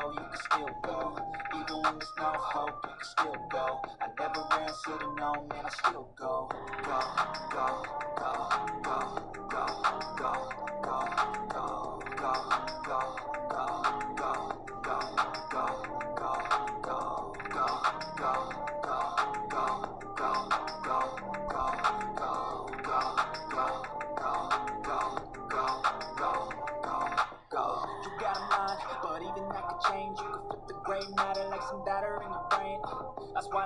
slow, you can still go. Even when there's no hope, you can still go. I never answer to no, man, I still. Go, go, go, go, go, go,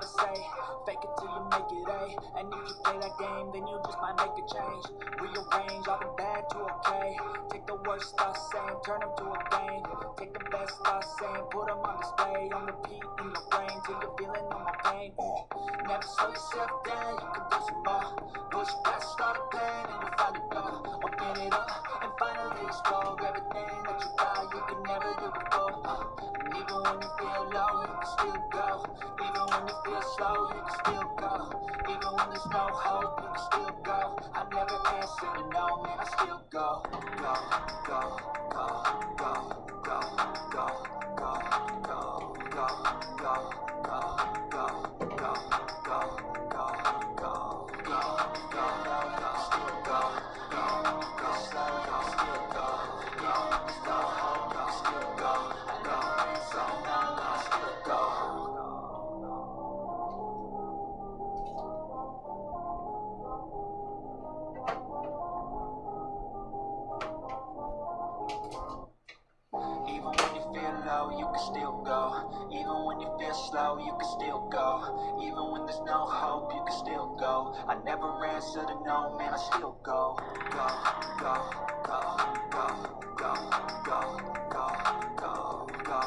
I say, fake it till you make it A. And if you play that game, then you just might make a change. Rearrange all the bad to okay. Take the worst thoughts saying, turn them to a game. Take the best thoughts saying, put them on display. On repeat in your brain till you're feeling all my pain. Never slow yourself down, you can do some more. Push past all the pain and you find a door. Open it up and finally explore everything that you thought you could never do before. Uh, and even when you feel low, you can still go. Feel slow, you can still go. Even when there's no hope, you can still go. I never answer no, man, I still go, go, go, go, go, go, go, go, go, go, go, go, go, go, to no, man, I still go. Go, go, go, go, go, go, go, go, go,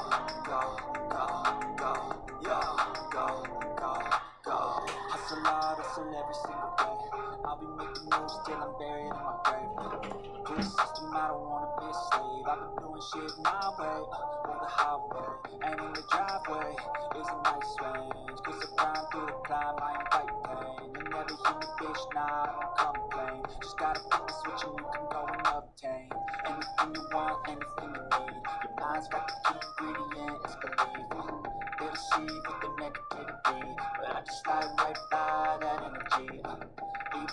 go, go, go, yo, go, go, go. Hustle hard, hustle every single. I'll be making moves till I'm buried in my grave. The system, I don't wanna be a slave. I've been doing shit my way, uh, or the highway. And in the driveway is a nice range. Cause I grind through the climb, I invite pain. You never hear me, bitch, nah, I don't complain. Just gotta flip the switch and you can go and obtain anything you want, anything you need. Your mind's got the key ingredient, it's belief. They deceive with the negativity, but I just slide right by that energy. uh.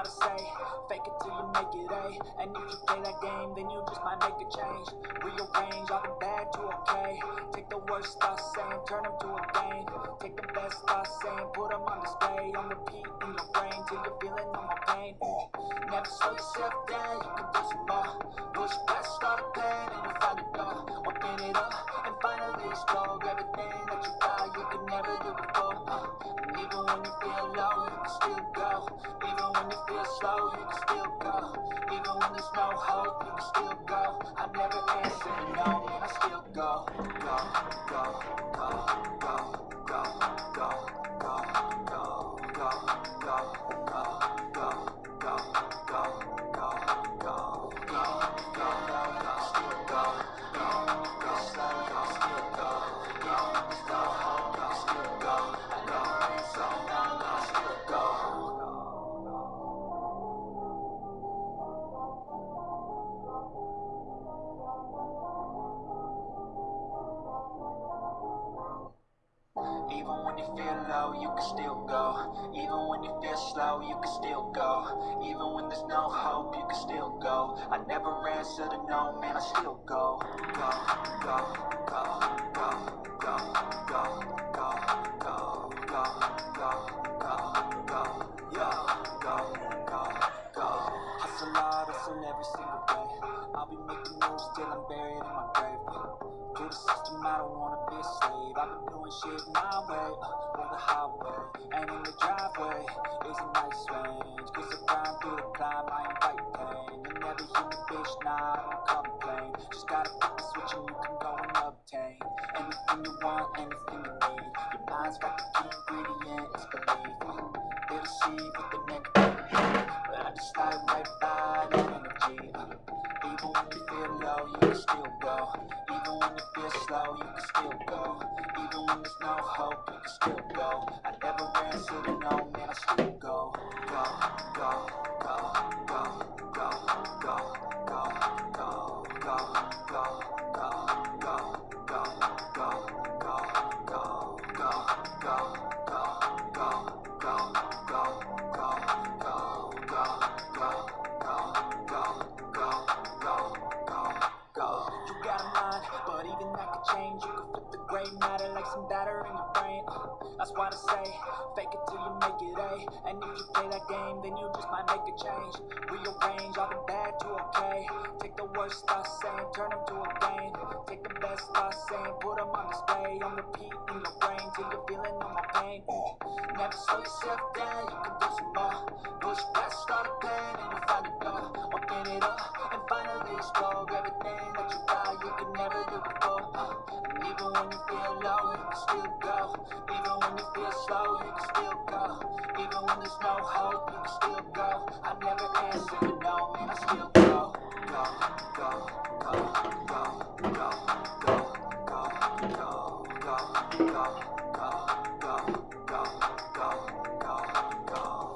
lot to say fake it till you make it A. And if you play that game, then you just might make a change. Rearrange all the bad to okay. Take the worst thoughts saying, turn them to a game. Take the best thoughts saying, put them on display. On repeat in your brain till you're feeling all my pain. Uh, Never slow yourself down, you can do some more. Push past all the pain and you find a door. Open it up and finally explore everything that you thought you could never do before. Uh, even when you feel low, you can still go. Even when you feel slow, can still go. Even when there's no hope, you can still go. I never answer no, I still go. Go, go, go, go, go, go, go, go, go, go, go, go, go, go, go, go, can can still go. Even when there's no hope, you can still go. I never answer to no, man, I still go. Go, go, go, go, go, go, go, go, go, go, go, go, yeah, go, go, go. Hustle hard, hustle every single day. I'll be making moves till I'm buried in my grave. To the system, I don't wanna be a slave. I've been doing shit my way, uh, on the highway. And in the driveway is a nice range. Cause I grind through the climb, I invite pain. You never hear me, bitch, nah, I don't complain. Just gotta flip the switch and you can go and obtain anything you want, anything you need. Your mind's got the key ingredient, it's belief. They deceive with the negativity, but I just slide right by that energy. Uh, even when you feel low, you can still go. Even when you feel slow, you can still go. Even when there's no hope, you can still go. I never answer to no, man, I still go, go, go, it A. And if you play that game, then you just might make a change. Rearrange all the bad to okay. Take the worst thoughts saying, turn them to a game. Take the best thoughts saying, put them on display. On repeat in your brain till you're feeling no more pain. Uh, never slow yourself down, you can do some more. Push past all the pain and you'll find the door. Open it up and finally explore everything that you thought you could never do before. Uh, even when you feel low, you can still go. Even when you feel slow, you can still go. Even when there's no hope, you can still go. I never answer no, man, I still go, go, go, go, go, go, go, go, go, go, go, go, go, go, go, go, go,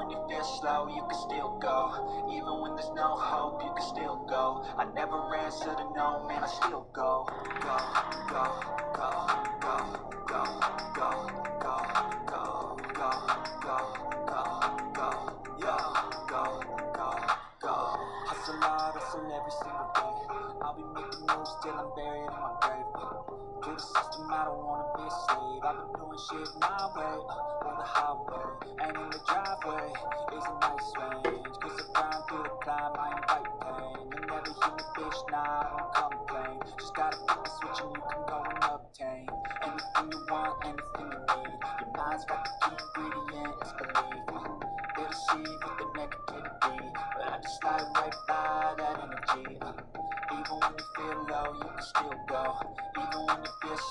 when you feel slow, you can still go. Even when there's no hope, you can still go. I never answer to no, man, I still go. Go, go, go, go, go, go, go, go, go, go, go, go, yeah, go, go, go. Hustle hard, hustle every single day. I'll be making moves till I'm buried in my grave. To the system, I don't wanna be a slave. I've been doing shit my way, on the highway. And in the driveway is a nice range. Cause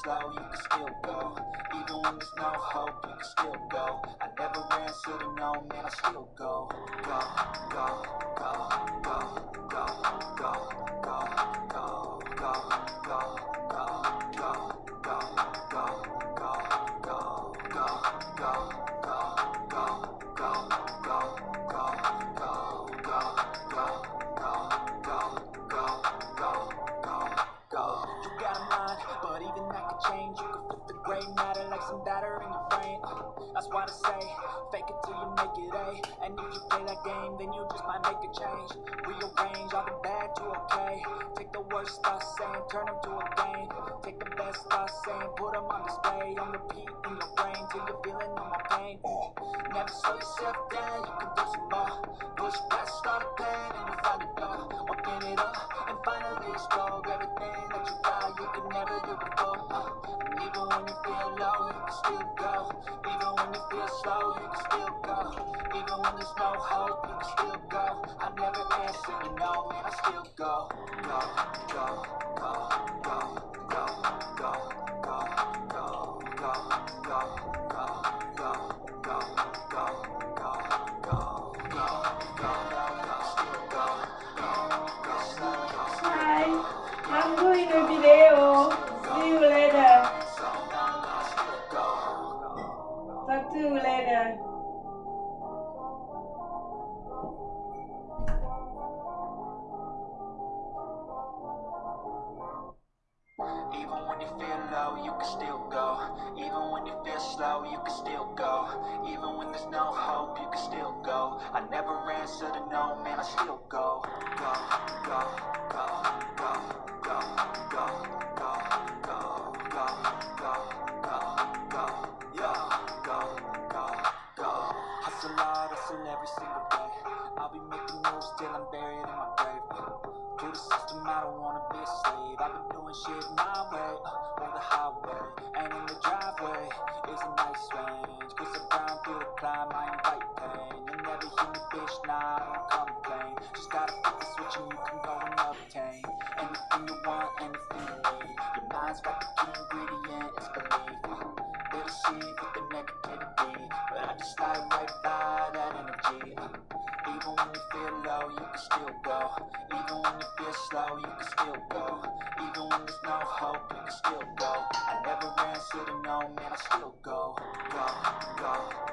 you you can still go. Even when there's no hope, you can still go. I never answer to no, man, I still go. Go, go, go, go, it A. And if you play that game, then you make a change. Rearrange all the bad to okay. Take the worst thoughts saying, turn them to a gain. Take the best thoughts saying, put them on display. On repeat in your brain till you're feeling no more pain. Never slow yourself down, you can do some more. Push past all the pain and you find the door. Open it up and finally explore everything that you thought you could never do before. And even when you feel low, you can still go. Even when you feel slow, you can still go. Even when there's no hope, you can still go. I never answer no, man, I still go, go, go, go, go, go, go, go, go, go, go, go. I'm doing a video. you can still go. Even when you feel slow, you can still go. Even when there's no hope, you can still go. I never answer to no, man, I still go, go. low, you can still go Even when there's no hope, you can still go I never ran, to no, man, I still go, go, go.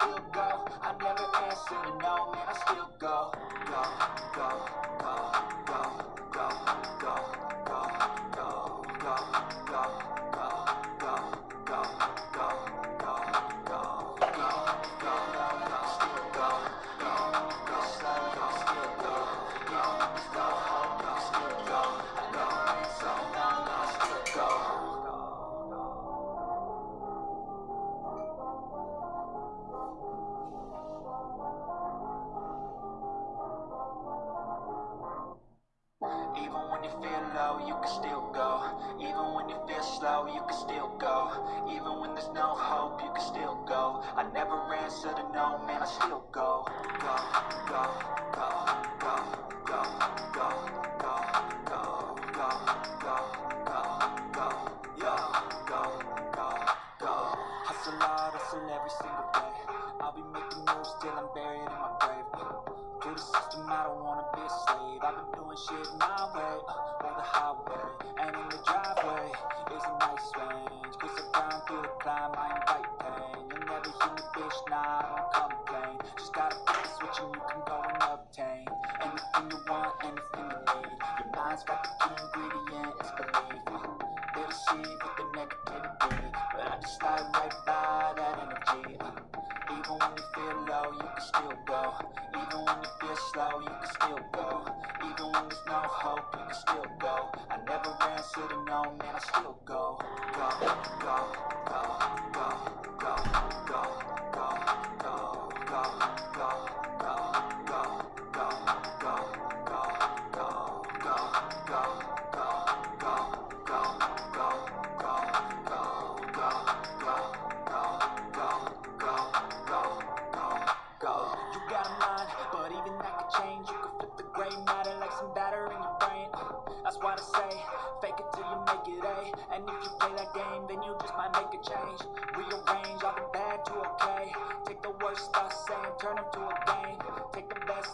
still go. I never answer no, man, I still go, go, go.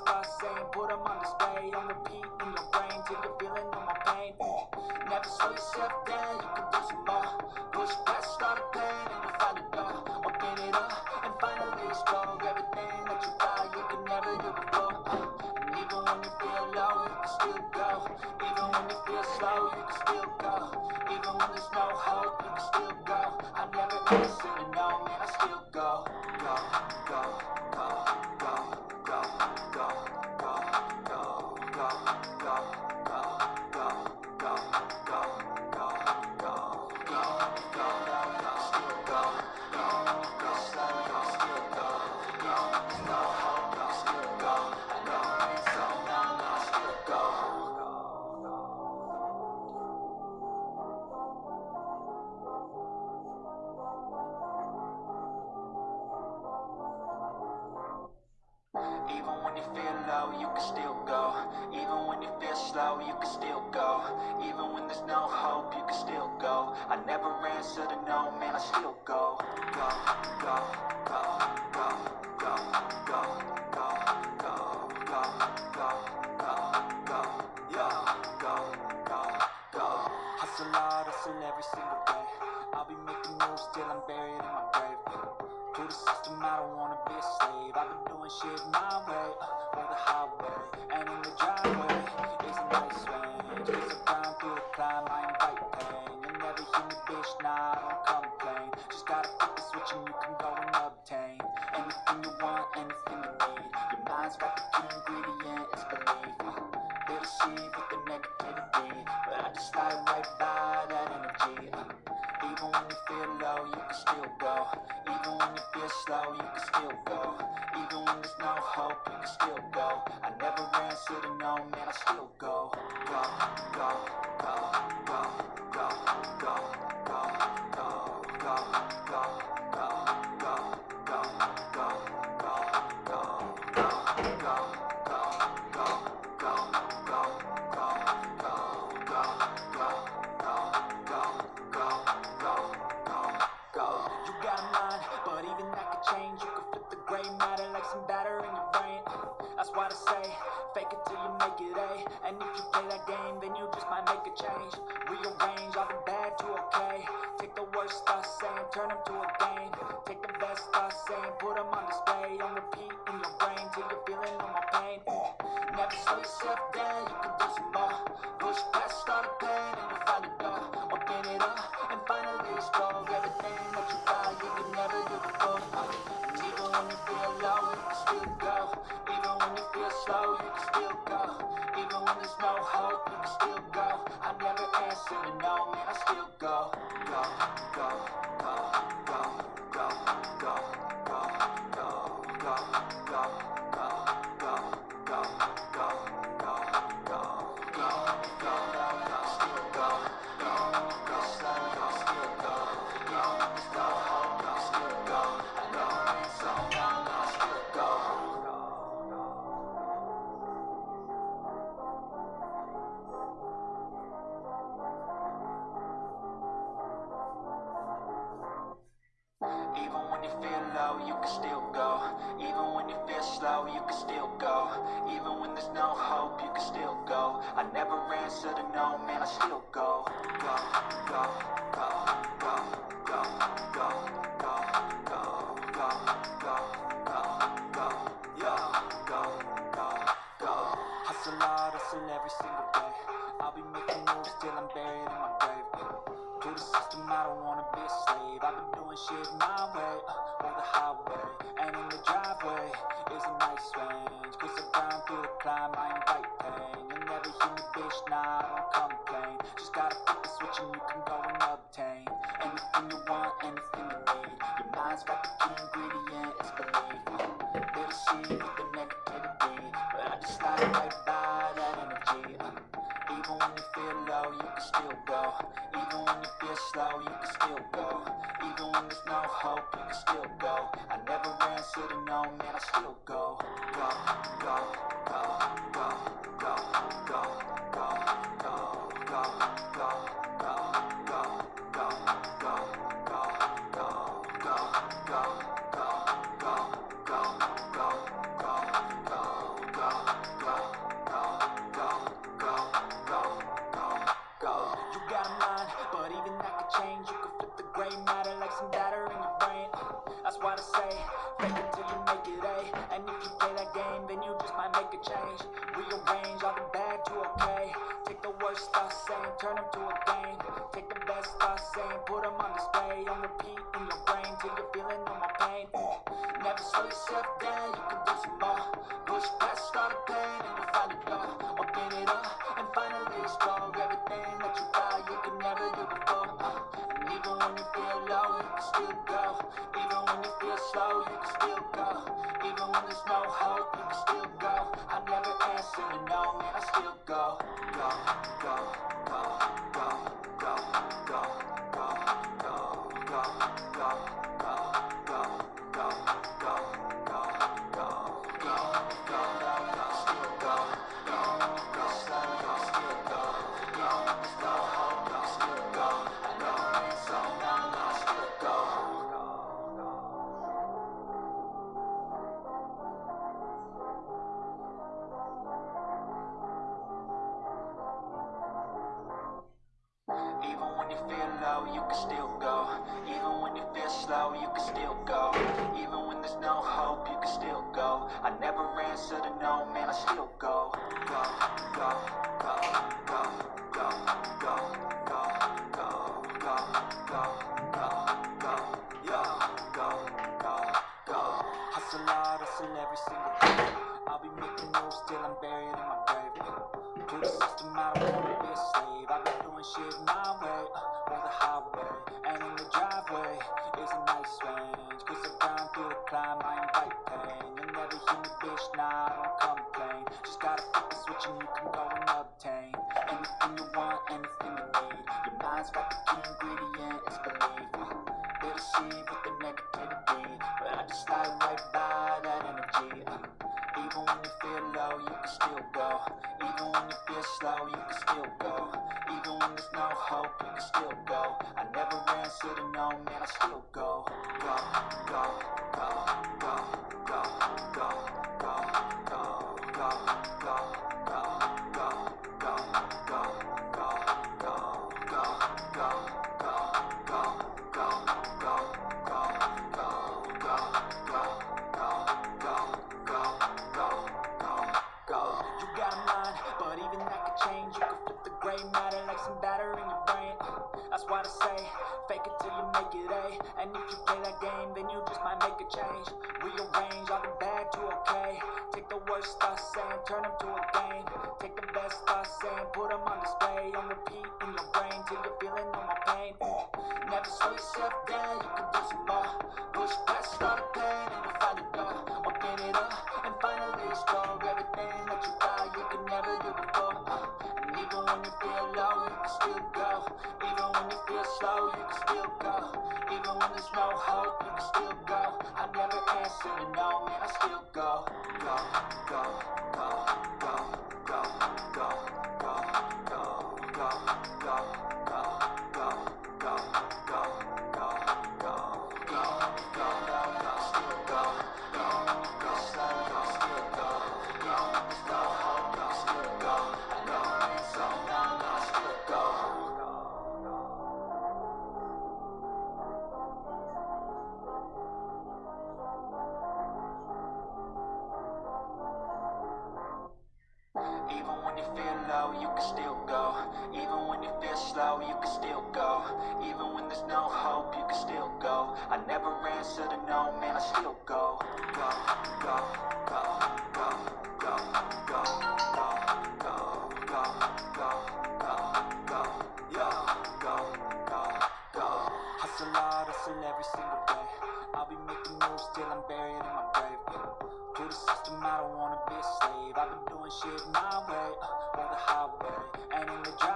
past Put them on display, on repeat in your brain Till you're feeling all my pain. Never slow yourself down Even when you feel low, you can still go Even when you feel slow, you can still go Even when there's no hope, you can still go I never answer to no, man, I still go Go, go, go, go, go, go, go, go, go, go, go, go, go, go on repeat in your brain till you're feeling all my pain. Never slow yourself down. shit my way, uh, or the highway. And in the driveway is a nice range. Cause I've gone through the climb, I invite pain. you never hear me, bitch, nah, I don't complain. Just gotta flip the switch and you can go and obtain anything you want, anything you need. Your mind's got the key ingredient, it's belief. Better see what the negativity, but I just slide right by that energy. Uh, even when you feel low, you can still go. Even when you feel slow, you can still go and there's no hope, we can still go. I never ran, should've known, man, I still go, go, go, go, go, go, go. go. could change. Rearrange all the bad to okay. Take the worst I say. never answer to no, man, I still go, go, go, go, go, go, go, go, go, go, go, go, go, yo, go, go, go. Hustle hard, hustle every single day. I'll be making moves till I'm buried in my grave. To the system, I don't wanna be a slave. I've been doing shit my way, uh, the highway, and in the drive.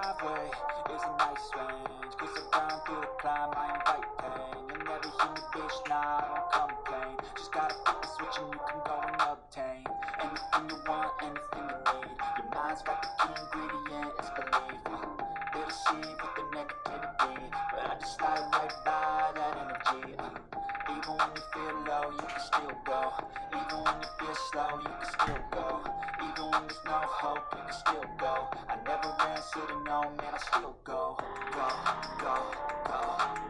go. Even when you feel slow, you can still go. Even when there's no hope, you can still go. I never ran, said no, man, I still go. Go, go, go.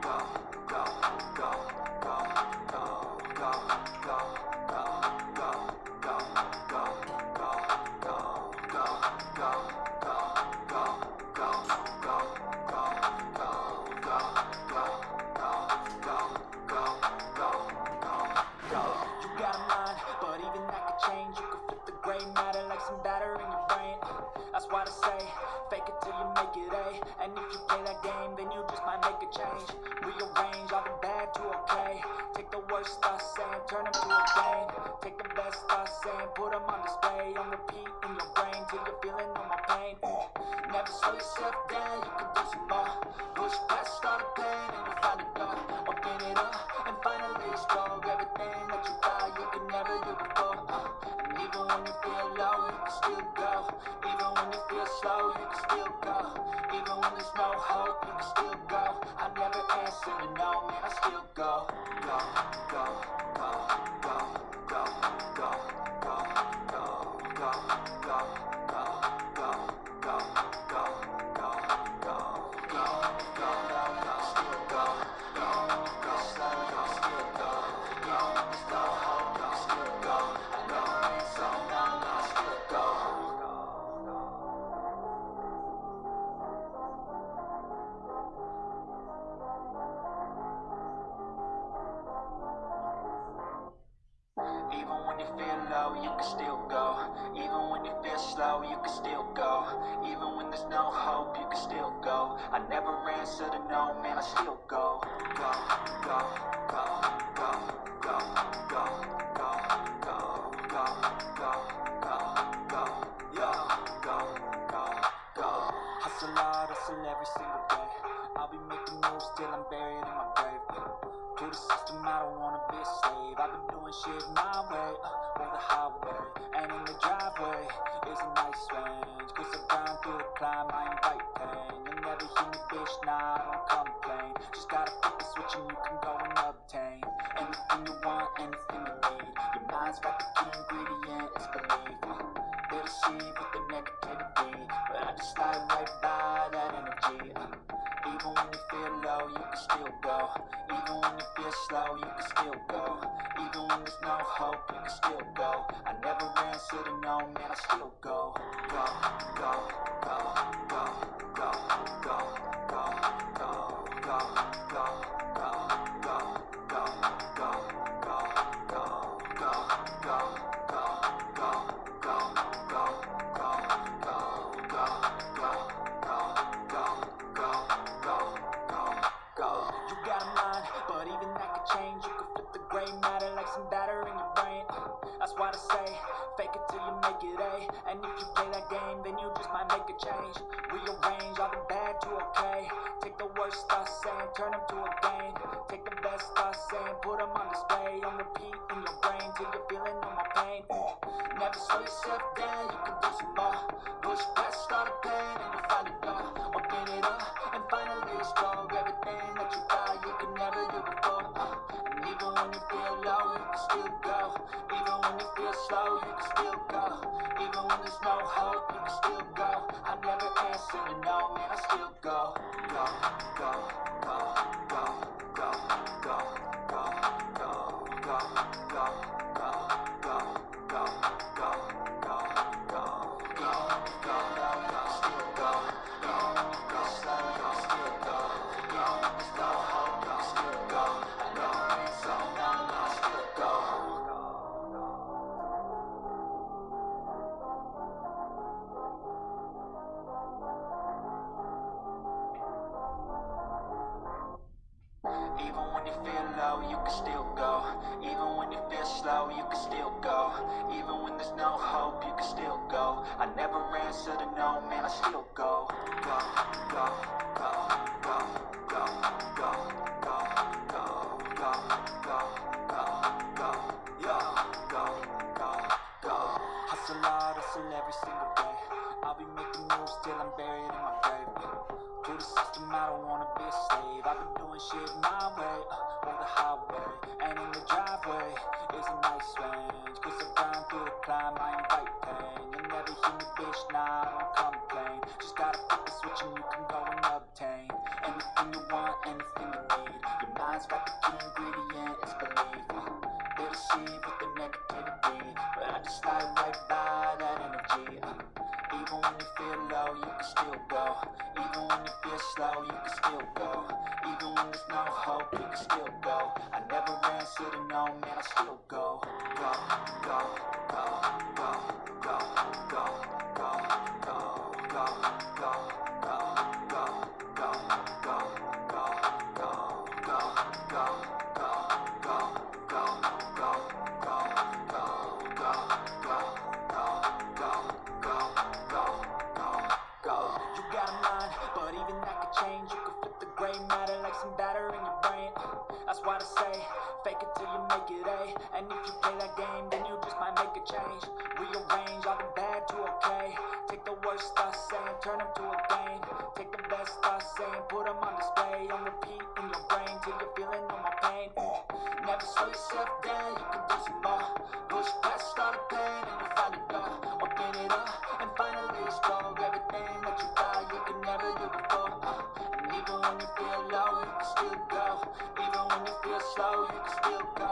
change. Rearrange all the bad to okay Take the worst I say and turn them to a game. Take the best I say and put them on display. On repeat in your brain till you're feeling all my pain. Uh, Never slow yourself down, you can do some more Push past all the pain and you'll find a door Open it up and finally explore Everything that you thought you could never do before. Uh, even when you feel low, you can still go. Even when you feel slow, you can still go.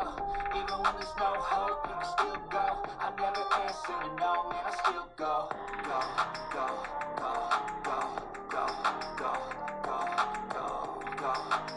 Even when there's no hope, you can still go. I never answer to no, man, I still go. Go, go, go, go, go, go, go, go, go.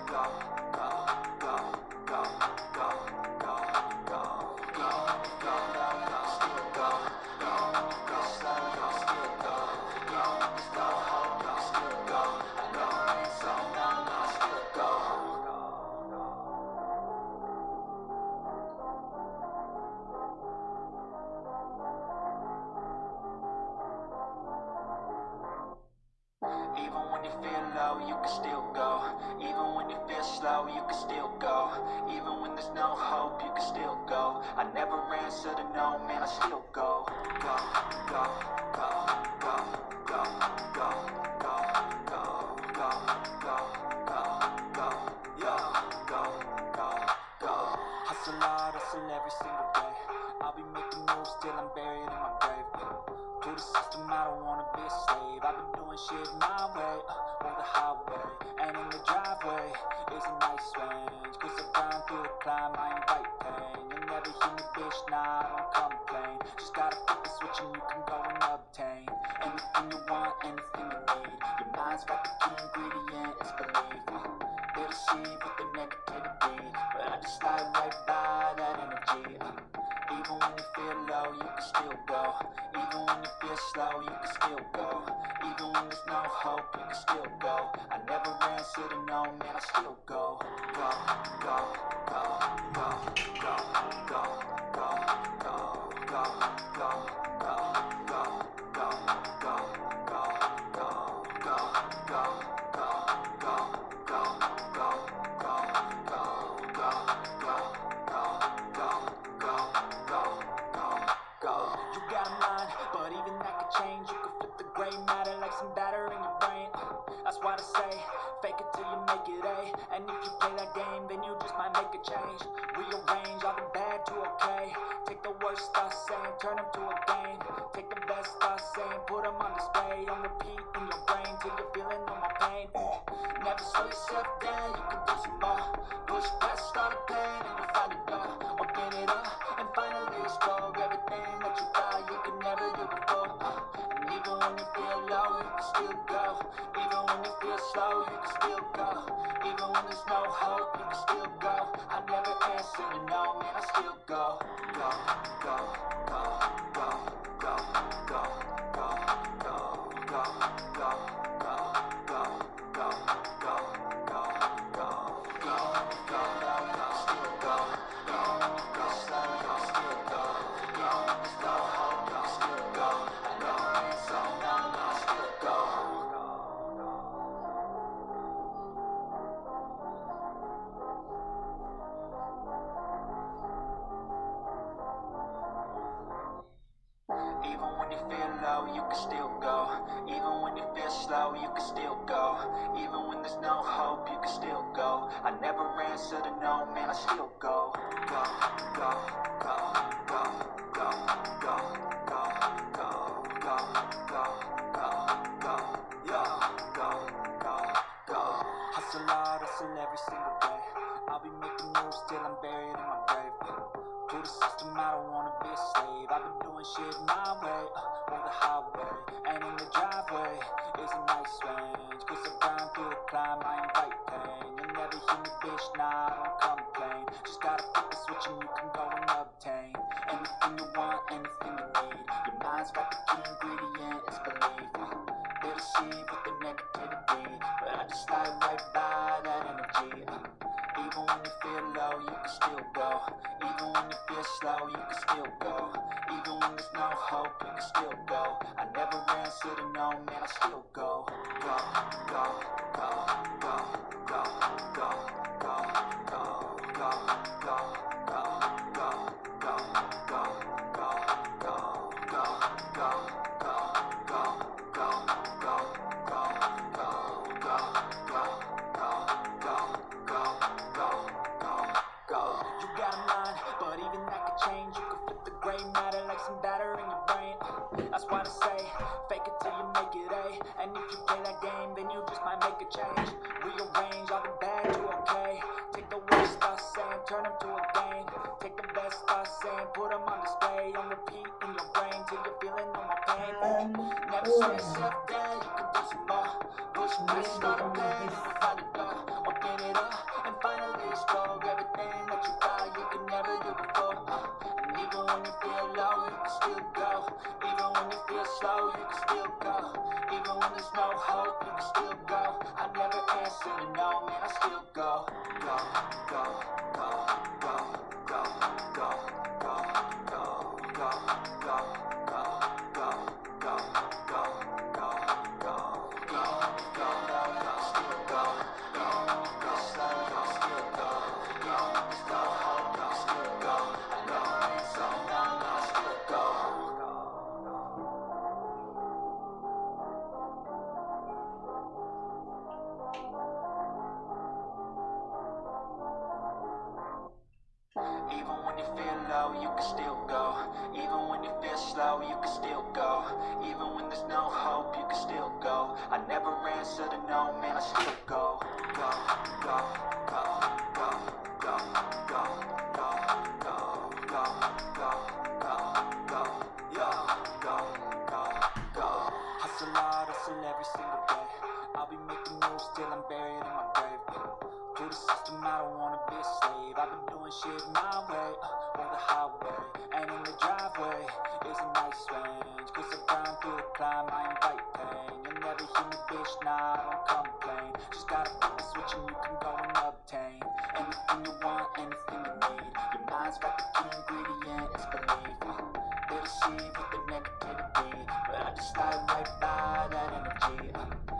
Deceive with the negativity, but I just slide right by that energy. Uh, even when you feel low, you can still go. Even when you feel slow, you can still go. Even when there's no hope, you can still go. I never answer to no, man, I still go, go, go, go, go, go, I'll be making moves till I'm buried in my grave. To the system, I don't wanna be a slave. I've been doing shit my way, uh, on the highway. And in the driveway is a nice range. Cause I grind through the climb, I invite pain. You'll never hear me, bitch, nah, I don't complain. Just gotta flip the switch and you can go and obtain anything you want, anything you need. Your mind's got the key ingredient, it's belief. Uh, they deceive with the negativity, but I just slide right by that energy. Uh,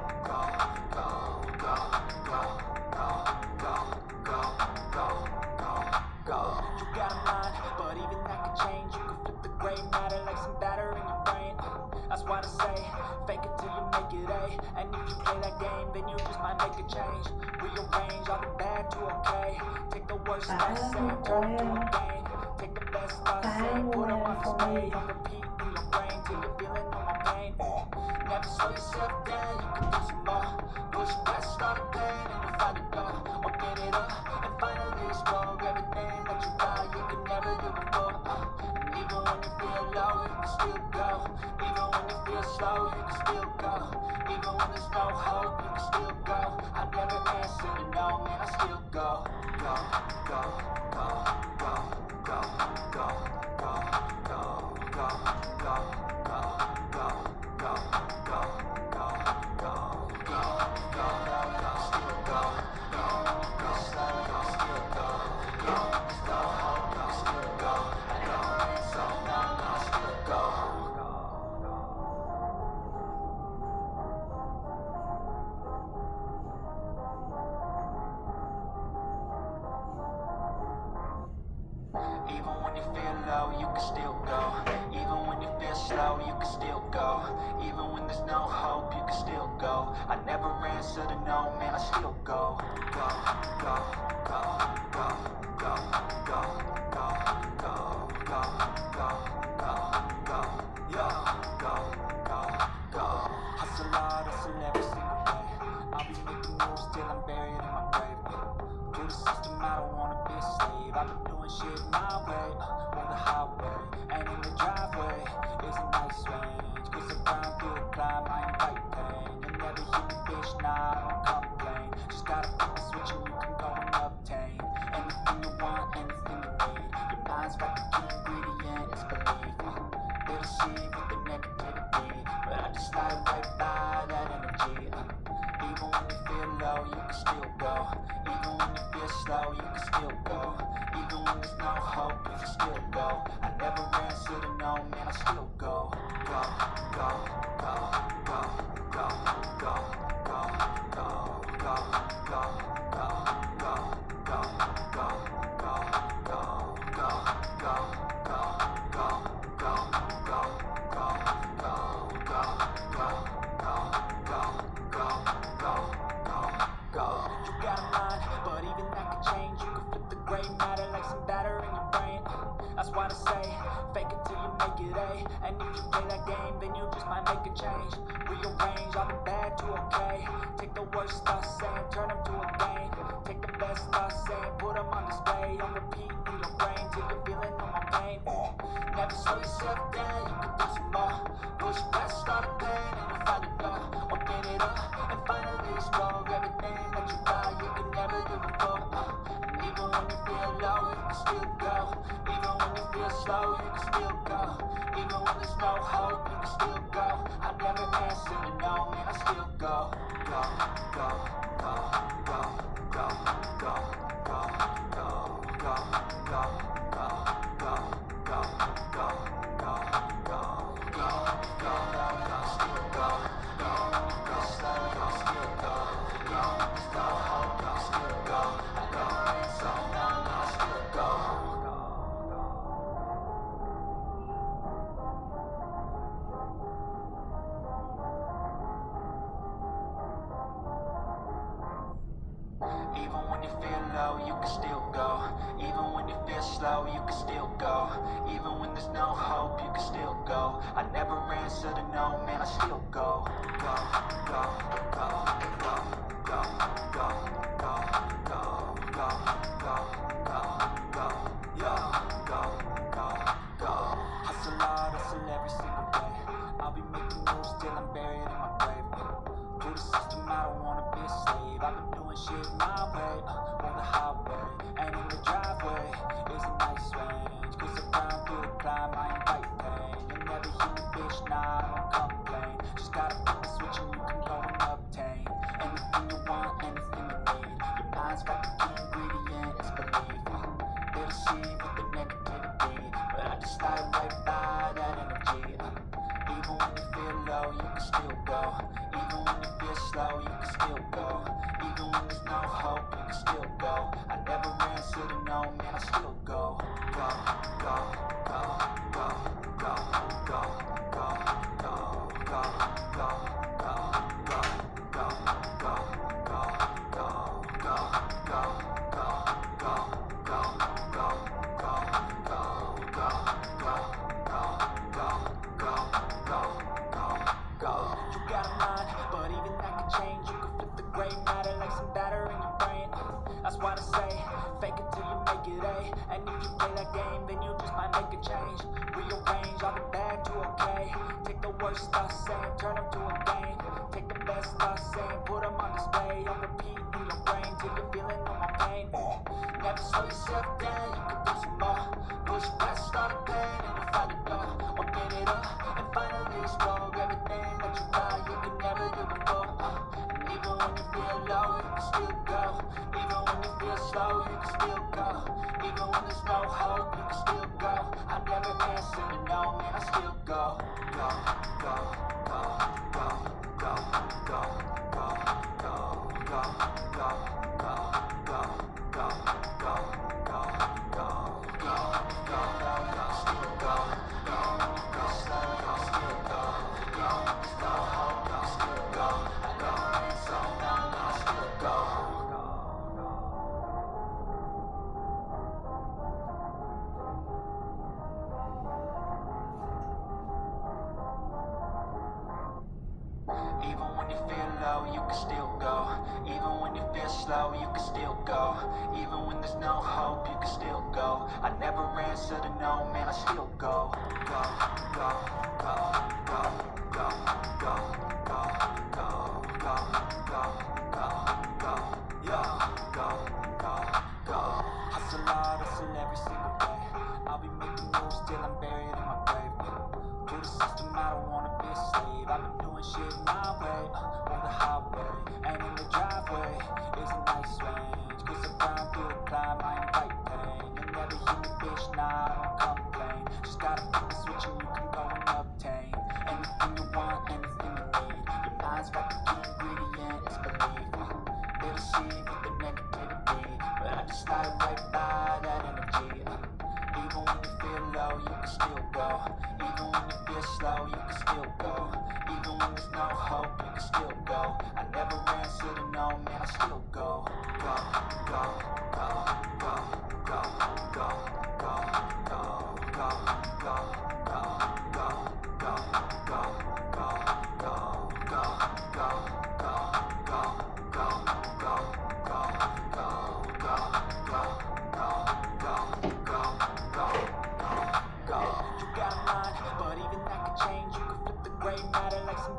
make it A. And if you play that game, then you just might make a change. Rearrange all the bad to okay. Take the worst thoughts and turn them to a game. Take the best thoughts and put them on display. On repeat in your brain till you're feeling no more pain. Never slow yourself down, you can do some more. Push past all the pain and you find a door. Open it up and finally explore everything that you thought you could never do before. Uh, when you feel low, you can still go. Even when you feel slow, you can still go. Even when there's no hope, you can still go. I never answer to no, man, I still go. Go, go, go, go, go, go, go, go, can still go. Even when you feel slow, you can still go. Even when there's no hope, you can still go. I never answer to no, man, I still go. Go, go, go, go, go, go, go, go, go, go it, eh? And if you play that game, then you just might make a change. Rearrange all the bad to okay Take the worst thoughts and turn them to a game. Take the best thoughts and put them on display. On repeat in your brain, take a feeling of my pain. Uh, never slow yourself down today. And if you play that game, then you just might make a change. Rearrange all the bad to okay. Take the worst I say, turn them to a game. Take the best I say, put them on display. On repeat in your brain, till you're feeling all my pain. Never slow yourself down, you can do some more. Push past all the pain and you'll find a door Open it up and finally explore Everything that you thought you could never do before. Uh, even when you feel low, you can still go slow, you can still go. Even when there's no hope, you can still go. I never answer no, man, I still go, go, go, go.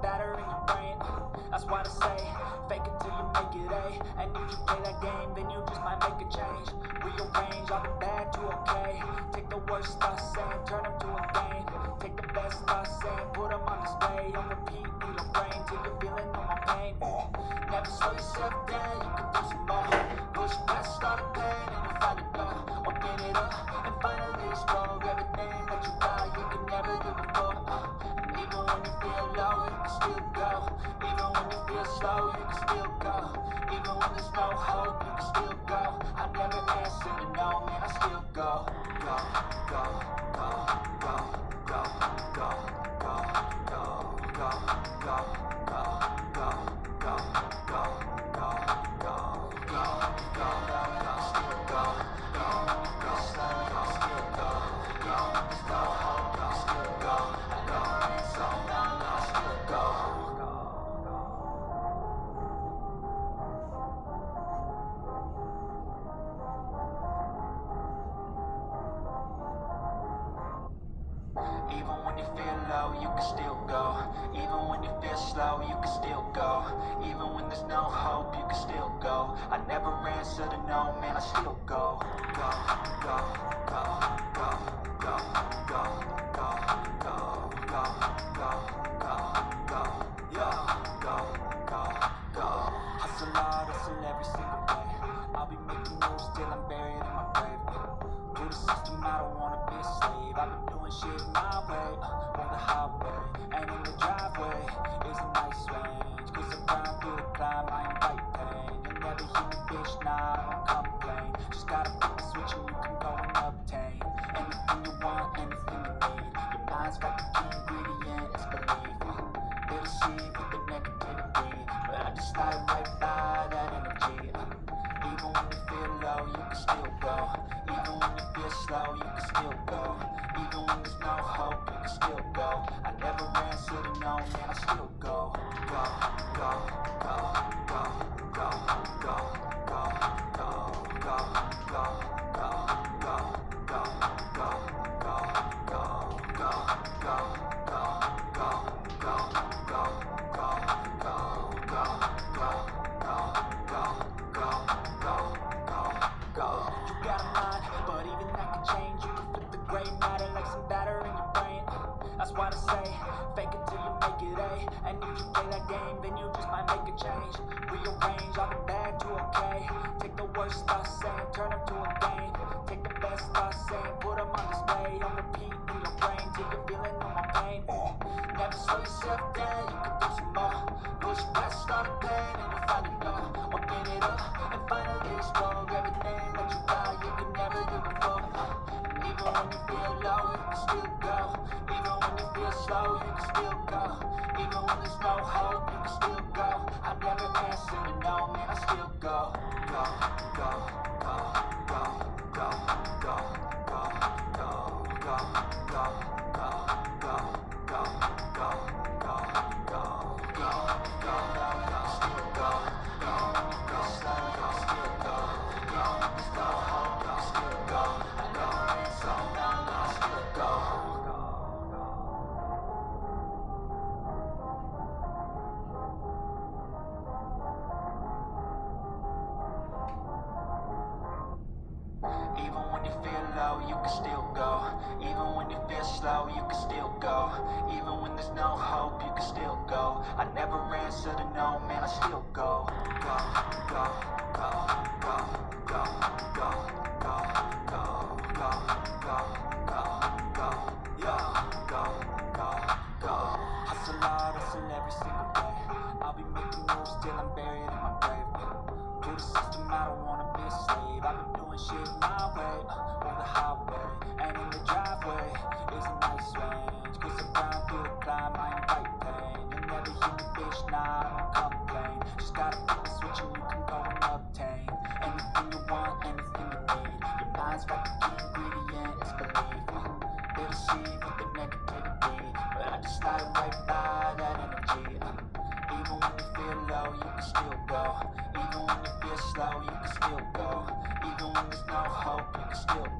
Batter in your brain That's why I say Fake it till you make it A And if you play that game Then you just might make a change. Rearrange all the bad to okay. Take the worst I say Turn them to a game. Take the best I say Put them on display. On repeat in your brain Till you're feeling all my pain. Never slow yourself down You can do some more. Push past all the pain And you'll find it all Open it up And finally explore Everything that you got. You can never do before. Even when you feel low, you can still go. Even when you feel slow, you can still go. Even when there's no hope, you can still go. I never answer to no, man, I still go. Go, go, go, go, go, go, go, go, go, go, go, go, go, go. Still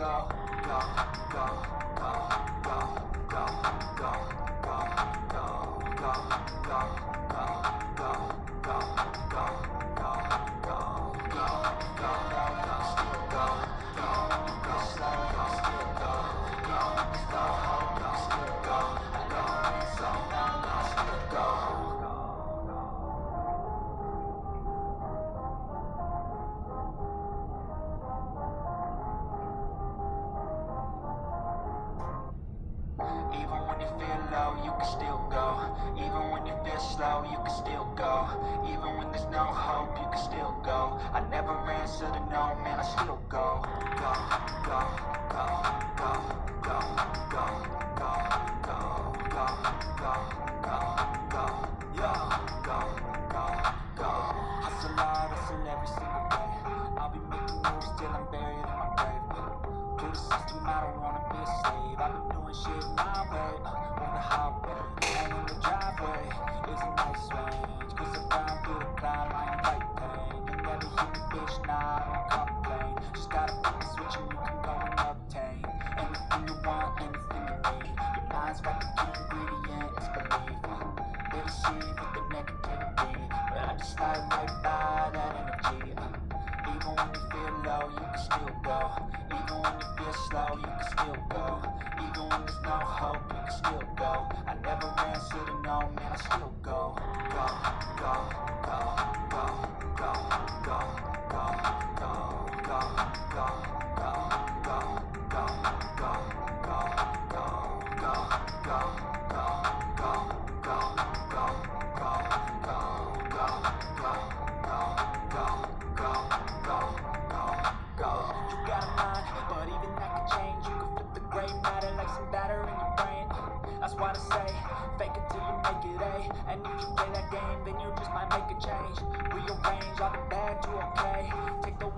go, go, go,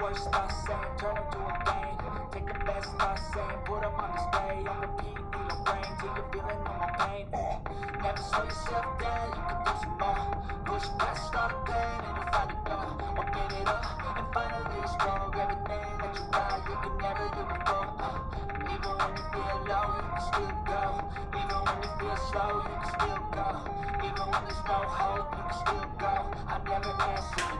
worst thoughts saying, turn them to a game. Take the best thoughts saying, put them on display. On repeat in your brain till you're feeling no my pain. Never slow yourself down, you can do some more. Push past all the pain and you find a door. Open it up and finally explore everything that you got. You can never do before. Uh, even when you feel low, you can still go. Even when you feel slow, you can still go. Even when there's no hope, you can still go. I never answer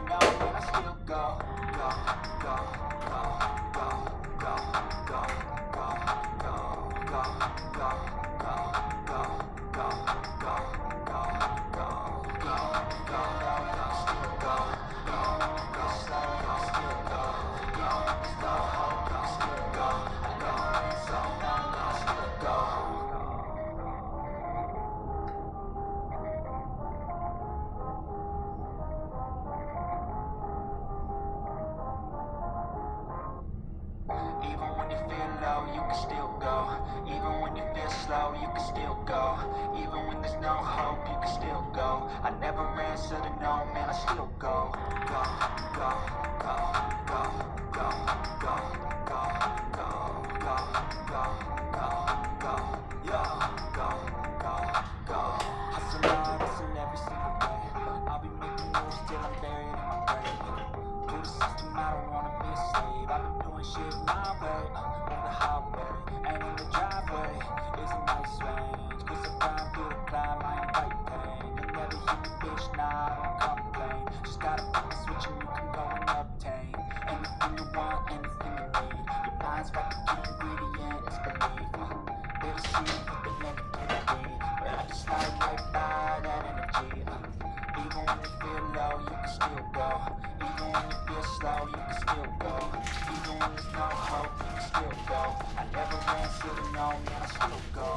when there's no hope, you can still go. I never answer to no, man, I still go.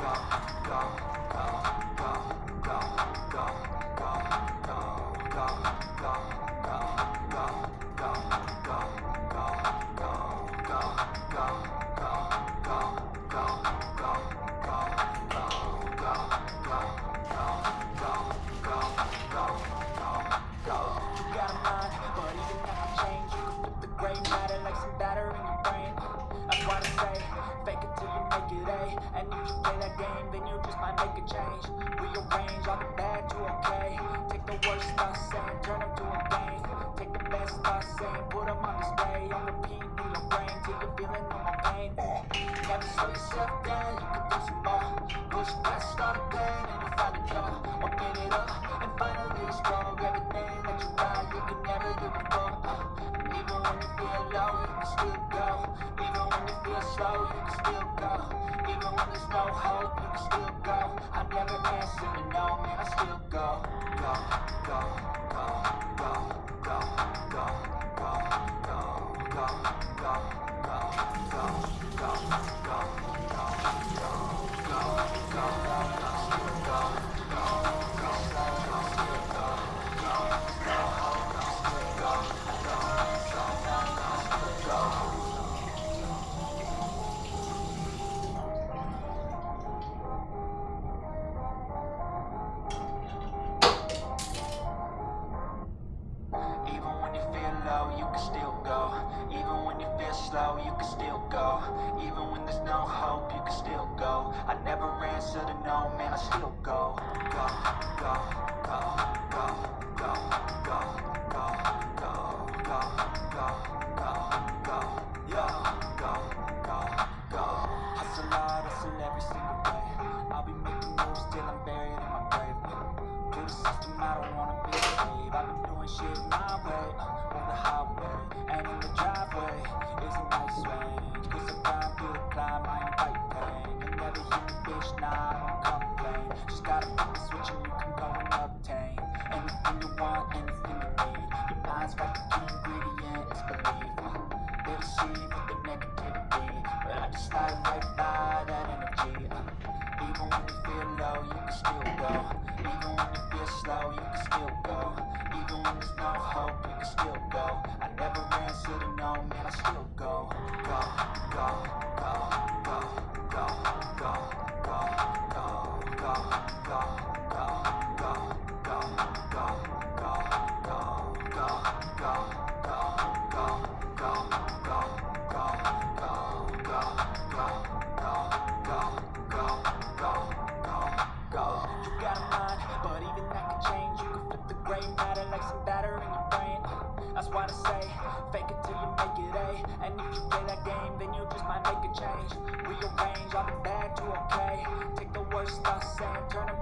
Go, go, go, go, go, go, go, go, go, go, go, go, go, Take the range out the bad to okay. Take the worst I say, turn them to a game. Take the best I say, put them on display. I'm the P, need a brain. Take the feeling on my pain go, go, go, go, go, go, go. Go, go, go, go, go, go. sound, turn them